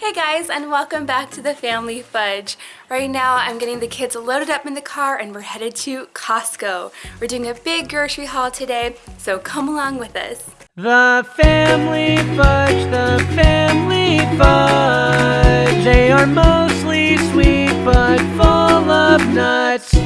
Hey guys and welcome back to the Family Fudge. Right now I'm getting the kids loaded up in the car and we're headed to Costco. We're doing a big grocery haul today, so come along with us. The Family Fudge, the Family Fudge. They are mostly sweet but full of nuts.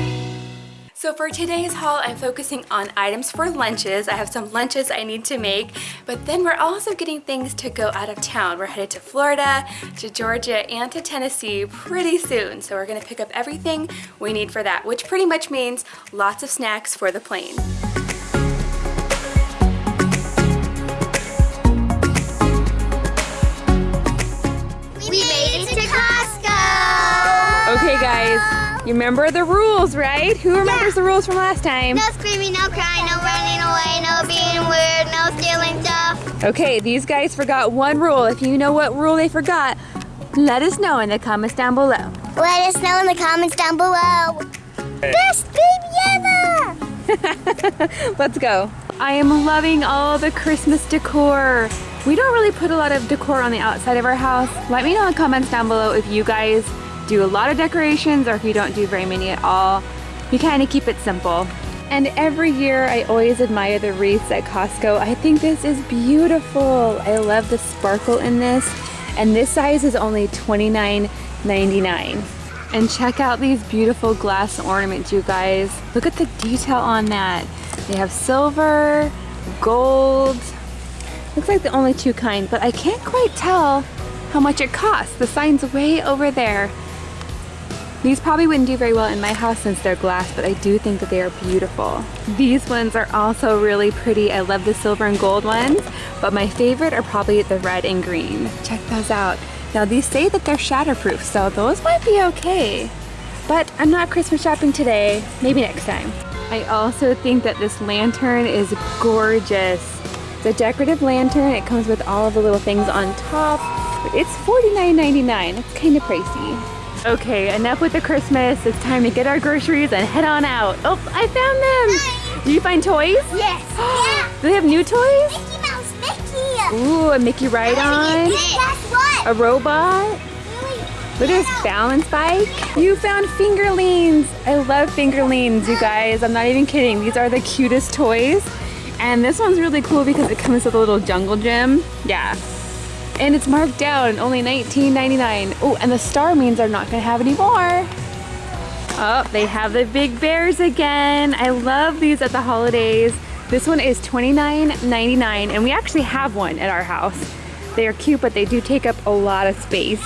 So for today's haul, I'm focusing on items for lunches. I have some lunches I need to make, but then we're also getting things to go out of town. We're headed to Florida, to Georgia, and to Tennessee pretty soon. So we're gonna pick up everything we need for that, which pretty much means lots of snacks for the plane. Remember the rules, right? Who remembers yeah. the rules from last time? No screaming, no crying, no running away, no being weird, no stealing stuff. Okay, these guys forgot one rule. If you know what rule they forgot, let us know in the comments down below. Let us know in the comments down below. Best baby ever! Let's go. I am loving all the Christmas decor. We don't really put a lot of decor on the outside of our house. Let me know in the comments down below if you guys do a lot of decorations or if you don't do very many at all. you kind of keep it simple. And every year I always admire the wreaths at Costco. I think this is beautiful. I love the sparkle in this. And this size is only $29.99. And check out these beautiful glass ornaments, you guys. Look at the detail on that. They have silver, gold. Looks like the only two kind, but I can't quite tell how much it costs. The sign's way over there. These probably wouldn't do very well in my house since they're glass, but I do think that they are beautiful. These ones are also really pretty. I love the silver and gold ones, but my favorite are probably the red and green. Check those out. Now these say that they're shatterproof, so those might be okay. But I'm not Christmas shopping today, maybe next time. I also think that this lantern is gorgeous. It's a decorative lantern. It comes with all of the little things on top. It's $49.99. It's kind of pricey. Okay, enough with the Christmas. It's time to get our groceries and head on out. Oh, I found them. Did you find toys? Yes. yeah. Do they have new toys? Mickey Mouse, Mickey. Ooh, a Mickey ride-on. what? A robot. Look at this balance bike. You found fingerlings. I love fingerlings, you guys. I'm not even kidding. These are the cutest toys. And this one's really cool because it comes with a little jungle gym. Yeah, and it's marked down, only $19.99. Oh, and the star means they're not gonna have any more. Oh, they have the big bears again. I love these at the holidays. This one is $29.99 and we actually have one at our house. They are cute, but they do take up a lot of space.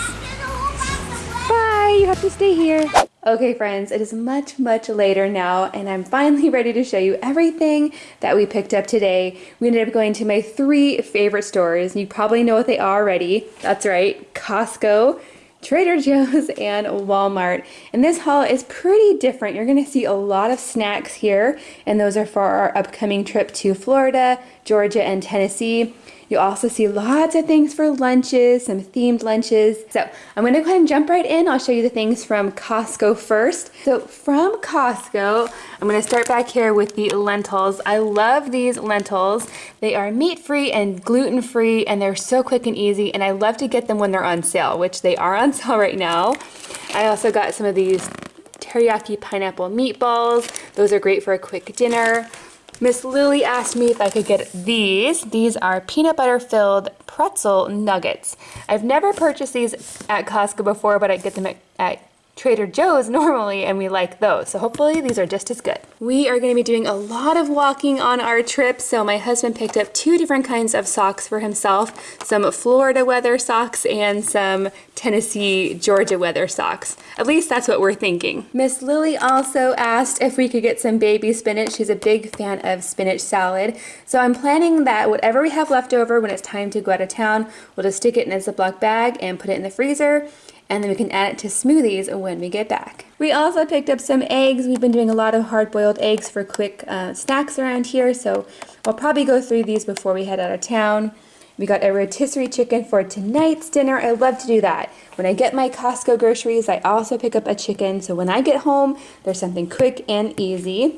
Bye, you have to stay here. Okay friends, it is much, much later now and I'm finally ready to show you everything that we picked up today. We ended up going to my three favorite stores. You probably know what they are already. That's right, Costco, Trader Joe's, and Walmart. And this haul is pretty different. You're gonna see a lot of snacks here and those are for our upcoming trip to Florida, Georgia, and Tennessee. You also see lots of things for lunches, some themed lunches. So I'm gonna go ahead and jump right in. I'll show you the things from Costco first. So from Costco, I'm gonna start back here with the lentils. I love these lentils. They are meat-free and gluten-free and they're so quick and easy and I love to get them when they're on sale, which they are on sale right now. I also got some of these teriyaki pineapple meatballs. Those are great for a quick dinner. Miss Lily asked me if I could get these. These are peanut butter filled pretzel nuggets. I've never purchased these at Costco before, but I get them at, at Trader Joe's normally and we like those. So hopefully these are just as good. We are gonna be doing a lot of walking on our trip. So my husband picked up two different kinds of socks for himself, some Florida weather socks and some Tennessee, Georgia weather socks. At least that's what we're thinking. Miss Lily also asked if we could get some baby spinach. She's a big fan of spinach salad. So I'm planning that whatever we have left over when it's time to go out of town, we'll just stick it in a Ziploc bag and put it in the freezer and then we can add it to smoothies when we get back. We also picked up some eggs. We've been doing a lot of hard-boiled eggs for quick uh, snacks around here, so we'll probably go through these before we head out of town. We got a rotisserie chicken for tonight's dinner. I love to do that. When I get my Costco groceries, I also pick up a chicken, so when I get home, there's something quick and easy.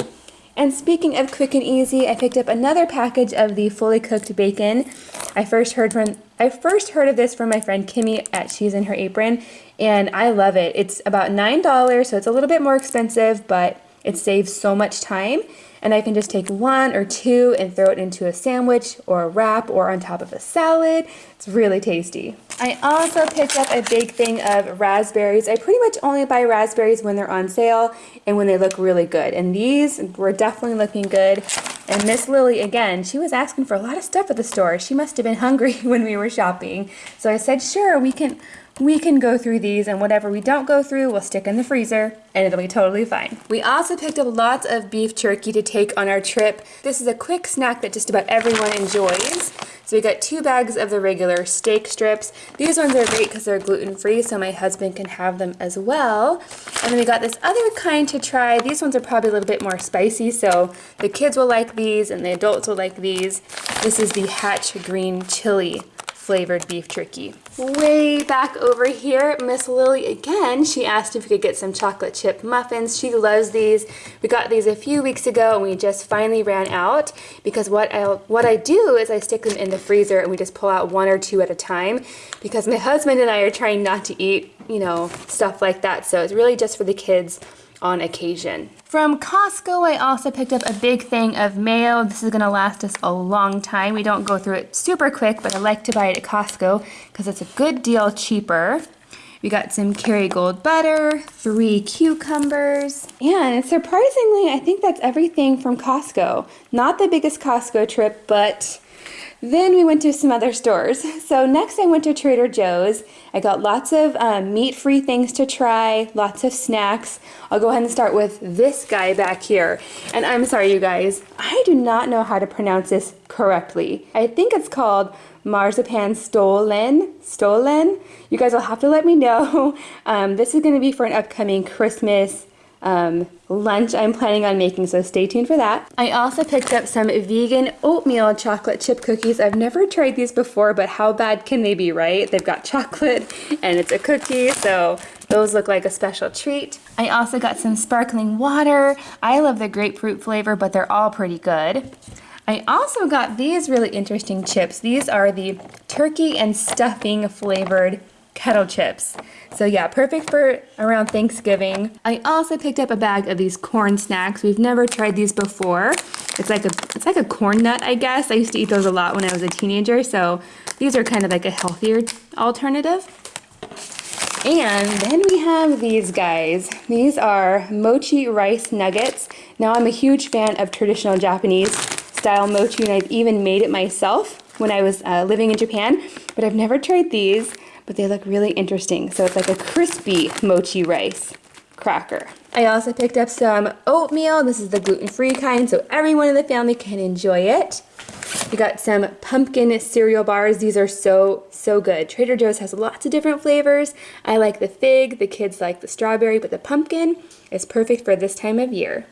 And speaking of quick and easy, I picked up another package of the fully cooked bacon. I first heard from I first heard of this from my friend Kimmy at Cheese in Her Apron, and I love it. It's about $9, so it's a little bit more expensive, but it saves so much time and I can just take one or two and throw it into a sandwich or a wrap or on top of a salad. It's really tasty. I also picked up a big thing of raspberries. I pretty much only buy raspberries when they're on sale and when they look really good. And these were definitely looking good. And Miss Lily, again, she was asking for a lot of stuff at the store. She must have been hungry when we were shopping. So I said, sure, we can we can go through these and whatever we don't go through, we'll stick in the freezer and it'll be totally fine. We also picked up lots of beef jerky to take on our trip. This is a quick snack that just about everyone enjoys. So we got two bags of the regular steak strips. These ones are great because they're gluten-free, so my husband can have them as well. And then we got this other kind to try. These ones are probably a little bit more spicy, so the kids will like these and the adults will like these. This is the Hatch Green Chili flavored beef jerky. Way back over here, Miss Lily again, she asked if we could get some chocolate chip muffins. She loves these. We got these a few weeks ago and we just finally ran out because what I what I do is I stick them in the freezer and we just pull out one or two at a time because my husband and I are trying not to eat, you know, stuff like that. So it's really just for the kids on occasion. From Costco, I also picked up a big thing of mayo. This is gonna last us a long time. We don't go through it super quick, but I like to buy it at Costco because it's a good deal cheaper. We got some Kerrygold butter, three cucumbers, and surprisingly, I think that's everything from Costco. Not the biggest Costco trip, but then we went to some other stores. So next I went to Trader Joe's. I got lots of um, meat-free things to try, lots of snacks. I'll go ahead and start with this guy back here. And I'm sorry you guys, I do not know how to pronounce this correctly. I think it's called marzipan stollen stollen You guys will have to let me know. Um, this is going to be for an upcoming Christmas um, lunch I'm planning on making, so stay tuned for that. I also picked up some vegan oatmeal chocolate chip cookies. I've never tried these before, but how bad can they be, right? They've got chocolate and it's a cookie, so those look like a special treat. I also got some sparkling water. I love the grapefruit flavor, but they're all pretty good. I also got these really interesting chips. These are the turkey and stuffing flavored kettle chips. So yeah, perfect for around Thanksgiving. I also picked up a bag of these corn snacks. We've never tried these before. It's like a it's like a corn nut, I guess. I used to eat those a lot when I was a teenager, so these are kind of like a healthier alternative. And then we have these guys. These are mochi rice nuggets. Now I'm a huge fan of traditional Japanese style mochi and I've even made it myself when I was uh, living in Japan, but I've never tried these but they look really interesting. So it's like a crispy mochi rice cracker. I also picked up some oatmeal. This is the gluten-free kind, so everyone in the family can enjoy it. We got some pumpkin cereal bars. These are so, so good. Trader Joe's has lots of different flavors. I like the fig, the kids like the strawberry, but the pumpkin is perfect for this time of year.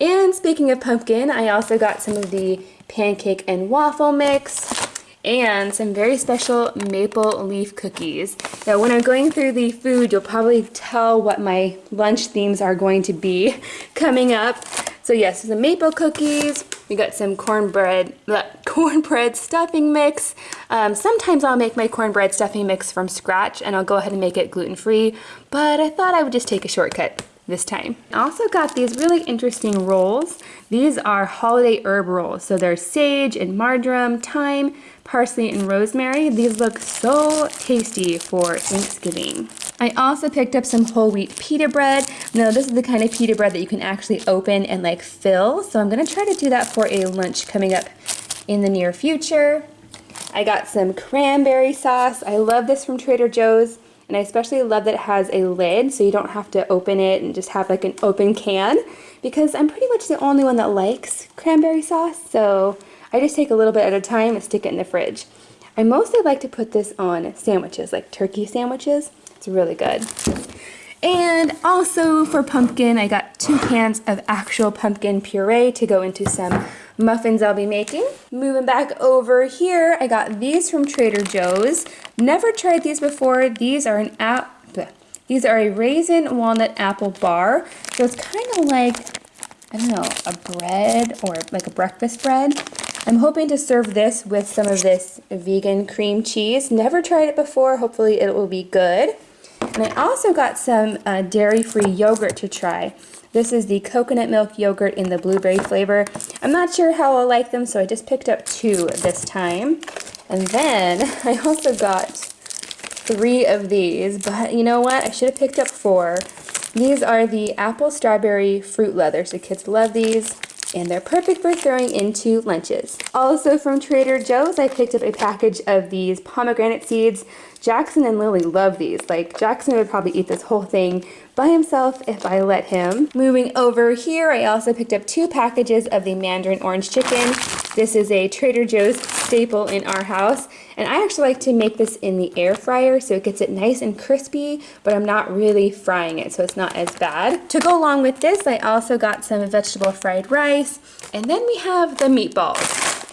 And speaking of pumpkin, I also got some of the pancake and waffle mix and some very special maple leaf cookies. Now when I'm going through the food, you'll probably tell what my lunch themes are going to be coming up. So yes, some maple cookies, we got some cornbread, cornbread stuffing mix. Um, sometimes I'll make my cornbread stuffing mix from scratch and I'll go ahead and make it gluten-free, but I thought I would just take a shortcut this time. I also got these really interesting rolls. These are holiday herb rolls. So they're sage and marjoram, thyme, parsley, and rosemary. These look so tasty for Thanksgiving. I also picked up some whole wheat pita bread. Now this is the kind of pita bread that you can actually open and like fill. So I'm gonna try to do that for a lunch coming up in the near future. I got some cranberry sauce. I love this from Trader Joe's. And I especially love that it has a lid so you don't have to open it and just have like an open can because I'm pretty much the only one that likes cranberry sauce. So I just take a little bit at a time and stick it in the fridge. I mostly like to put this on sandwiches, like turkey sandwiches. It's really good. And also for pumpkin, I got two cans of actual pumpkin puree to go into some muffins I'll be making. Moving back over here, I got these from Trader Joe's. Never tried these before. These are an app. These are a raisin walnut apple bar. So it's kind of like I don't know, a bread or like a breakfast bread. I'm hoping to serve this with some of this vegan cream cheese. Never tried it before. Hopefully it will be good. And I also got some uh, dairy-free yogurt to try. This is the coconut milk yogurt in the blueberry flavor. I'm not sure how I'll like them, so I just picked up two this time. And then I also got three of these, but you know what? I should have picked up four. These are the apple strawberry fruit leather, The kids love these and they're perfect for throwing into lunches. Also from Trader Joe's, I picked up a package of these pomegranate seeds. Jackson and Lily love these. Like, Jackson would probably eat this whole thing by himself if I let him. Moving over here, I also picked up two packages of the mandarin orange chicken. This is a Trader Joe's staple in our house. And I actually like to make this in the air fryer so it gets it nice and crispy, but I'm not really frying it so it's not as bad. To go along with this, I also got some vegetable fried rice. And then we have the meatballs.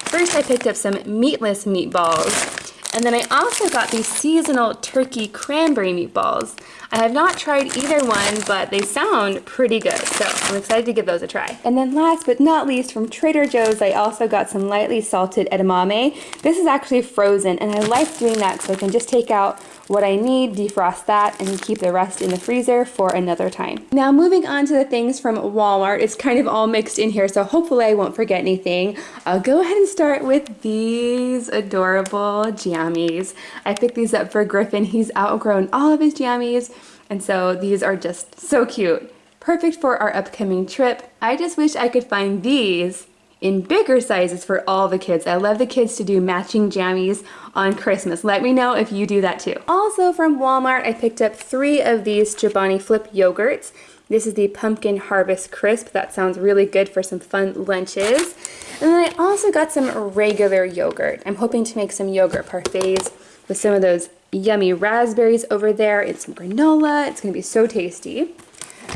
First, I picked up some meatless meatballs. And then I also got these seasonal turkey cranberry meatballs. I have not tried either one, but they sound pretty good, so I'm excited to give those a try. And then last but not least, from Trader Joe's, I also got some lightly salted edamame. This is actually frozen, and I like doing that so I can just take out what I need, defrost that, and keep the rest in the freezer for another time. Now moving on to the things from Walmart, it's kind of all mixed in here, so hopefully I won't forget anything. I'll go ahead and start with these adorable jammies. I picked these up for Griffin. He's outgrown all of his jammies, and so these are just so cute. Perfect for our upcoming trip. I just wish I could find these in bigger sizes for all the kids. I love the kids to do matching jammies on Christmas. Let me know if you do that too. Also from Walmart, I picked up three of these Chobani Flip yogurts. This is the Pumpkin Harvest Crisp. That sounds really good for some fun lunches. And then I also got some regular yogurt. I'm hoping to make some yogurt parfaits with some of those yummy raspberries over there and some granola. It's to be so tasty.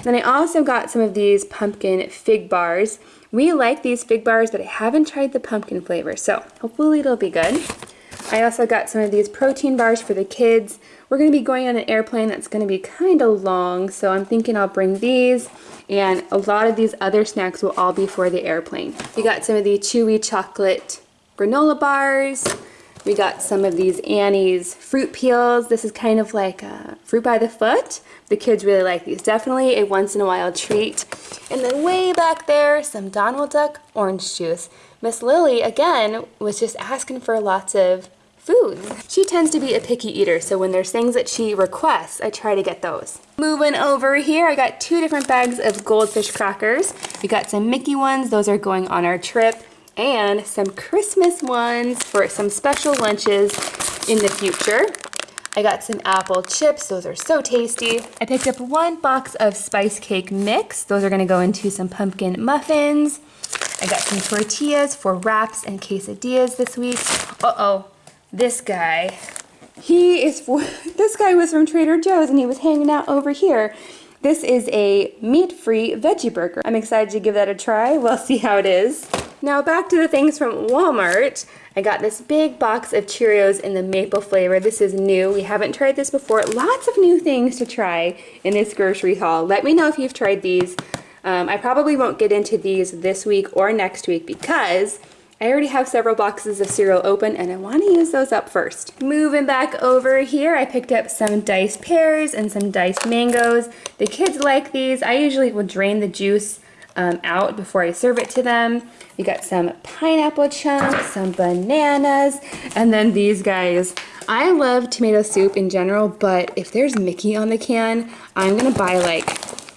Then I also got some of these pumpkin fig bars. We like these fig bars, but I haven't tried the pumpkin flavor, so hopefully it'll be good. I also got some of these protein bars for the kids. We're going to be going on an airplane that's going to be kind of long, so I'm thinking I'll bring these, and a lot of these other snacks will all be for the airplane. We got some of the chewy chocolate granola bars. We got some of these Annie's fruit peels. This is kind of like fruit by the foot, the kids really like these. Definitely a once in a while treat. And then way back there, some Donald Duck orange juice. Miss Lily, again, was just asking for lots of foods. She tends to be a picky eater, so when there's things that she requests, I try to get those. Moving over here, I got two different bags of goldfish crackers. We got some Mickey ones, those are going on our trip, and some Christmas ones for some special lunches in the future. I got some apple chips. Those are so tasty. I picked up one box of spice cake mix. Those are gonna go into some pumpkin muffins. I got some tortillas for wraps and quesadillas this week. Uh-oh, this guy. He is for, this guy was from Trader Joe's and he was hanging out over here. This is a meat-free veggie burger. I'm excited to give that a try. We'll see how it is. Now back to the things from Walmart. I got this big box of Cheerios in the maple flavor. This is new. We haven't tried this before. Lots of new things to try in this grocery haul. Let me know if you've tried these. Um, I probably won't get into these this week or next week because I already have several boxes of cereal open and I want to use those up first. Moving back over here, I picked up some diced pears and some diced mangoes. The kids like these. I usually will drain the juice um, out before I serve it to them. We got some pineapple chunks, some bananas, and then these guys. I love tomato soup in general, but if there's Mickey on the can, I'm gonna buy like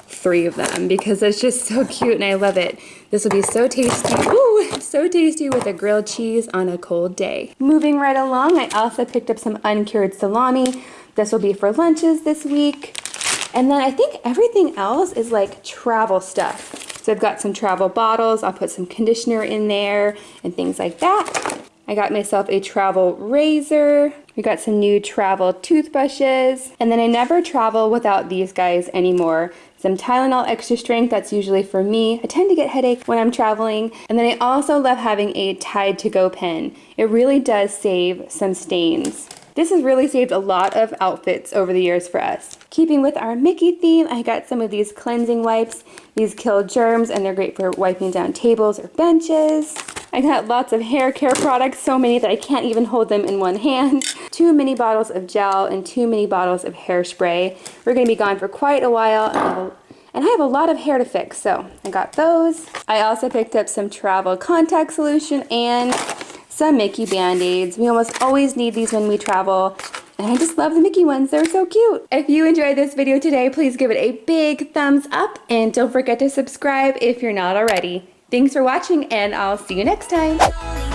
three of them because it's just so cute and I love it. This will be so tasty, ooh, so tasty with a grilled cheese on a cold day. Moving right along, I also picked up some uncured salami. This will be for lunches this week. And then I think everything else is like travel stuff. So I've got some travel bottles. I'll put some conditioner in there and things like that. I got myself a travel razor. We got some new travel toothbrushes. And then I never travel without these guys anymore. Some Tylenol extra strength, that's usually for me. I tend to get headache when I'm traveling. And then I also love having a Tide to go pen. It really does save some stains. This has really saved a lot of outfits over the years for us. Keeping with our Mickey theme, I got some of these cleansing wipes. These kill germs and they're great for wiping down tables or benches. I got lots of hair care products, so many that I can't even hold them in one hand. Two mini bottles of gel and two mini bottles of hairspray. We're gonna be gone for quite a while and I have a lot of hair to fix, so I got those. I also picked up some travel contact solution and some Mickey Band-Aids. We almost always need these when we travel, and I just love the Mickey ones. They're so cute. If you enjoyed this video today, please give it a big thumbs up, and don't forget to subscribe if you're not already. Thanks for watching, and I'll see you next time.